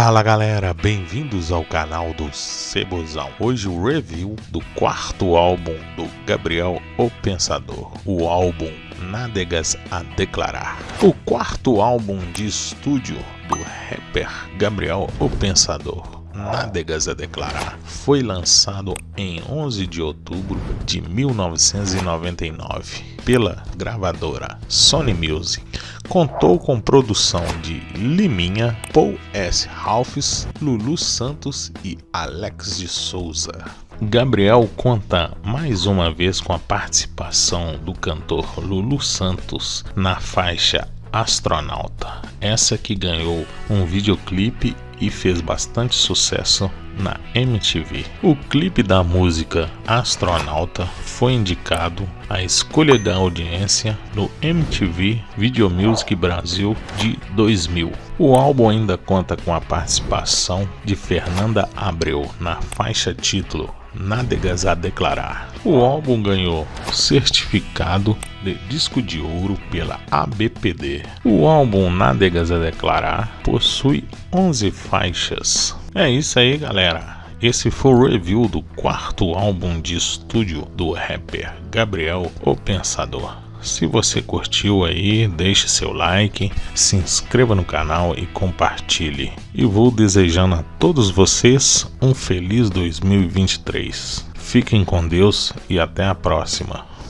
Fala galera, bem-vindos ao canal do Cebozão. Hoje o review do quarto álbum do Gabriel o Pensador, o álbum Nádegas a Declarar. O quarto álbum de estúdio do rapper Gabriel o Pensador nádegas a declarar. Foi lançado em 11 de outubro de 1999 pela gravadora Sony Music. Contou com produção de Liminha, Paul S. Ralphs, Lulu Santos e Alex de Souza. Gabriel conta mais uma vez com a participação do cantor Lulu Santos na faixa Astronauta, essa que ganhou um videoclipe e fez bastante sucesso na MTV. O clipe da música Astronauta foi indicado à escolha da audiência no MTV Video Music Brasil de 2000. O álbum ainda conta com a participação de Fernanda Abreu na faixa título Nádegas a Declarar. O álbum ganhou certificado de disco de ouro pela ABPD. O álbum Nádegas a Declarar possui 11 faixas. É isso aí, galera. Esse foi o review do quarto álbum de estúdio do rapper Gabriel o Pensador. Se você curtiu aí, deixe seu like, se inscreva no canal e compartilhe. E vou desejando a todos vocês um feliz 2023. Fiquem com Deus e até a próxima.